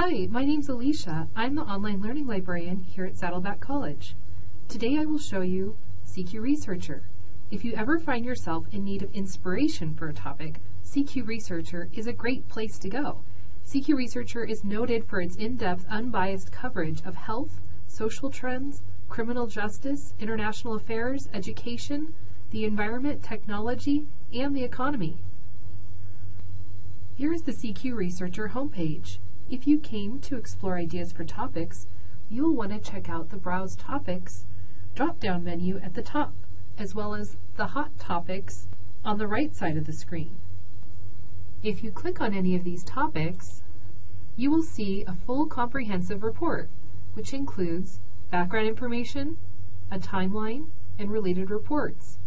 Hi, my name's Alicia. I'm the online learning librarian here at Saddleback College. Today I will show you CQ Researcher. If you ever find yourself in need of inspiration for a topic, CQ Researcher is a great place to go. CQ Researcher is noted for its in-depth, unbiased coverage of health, social trends, criminal justice, international affairs, education, the environment, technology, and the economy. Here is the CQ Researcher homepage. If you came to explore ideas for topics, you will want to check out the Browse Topics drop-down menu at the top, as well as the Hot Topics on the right side of the screen. If you click on any of these topics, you will see a full comprehensive report, which includes background information, a timeline, and related reports.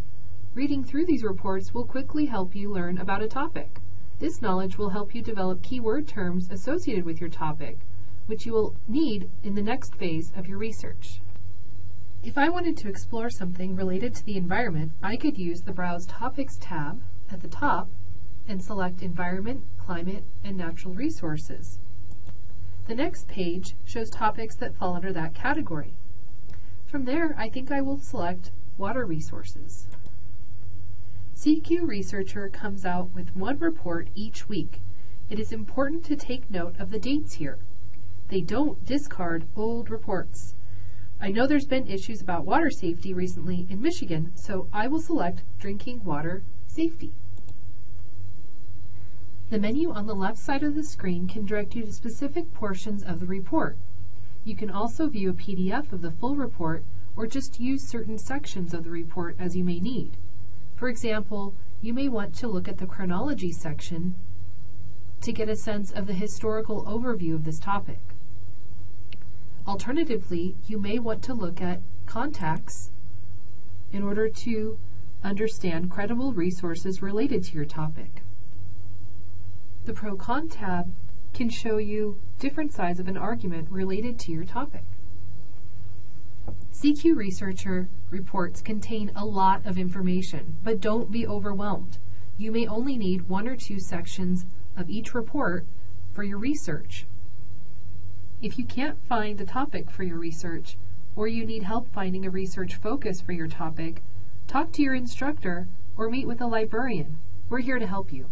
Reading through these reports will quickly help you learn about a topic. This knowledge will help you develop keyword terms associated with your topic, which you will need in the next phase of your research. If I wanted to explore something related to the environment, I could use the Browse Topics tab at the top and select Environment, Climate, and Natural Resources. The next page shows topics that fall under that category. From there, I think I will select Water Resources. CQ Researcher comes out with one report each week. It is important to take note of the dates here. They don't discard old reports. I know there's been issues about water safety recently in Michigan, so I will select Drinking Water Safety. The menu on the left side of the screen can direct you to specific portions of the report. You can also view a PDF of the full report or just use certain sections of the report as you may need. For example, you may want to look at the chronology section to get a sense of the historical overview of this topic. Alternatively, you may want to look at contacts in order to understand credible resources related to your topic. The Pro-Con tab can show you different sides of an argument related to your topic. CQ Researcher reports contain a lot of information, but don't be overwhelmed. You may only need one or two sections of each report for your research. If you can't find a topic for your research, or you need help finding a research focus for your topic, talk to your instructor or meet with a librarian. We're here to help you.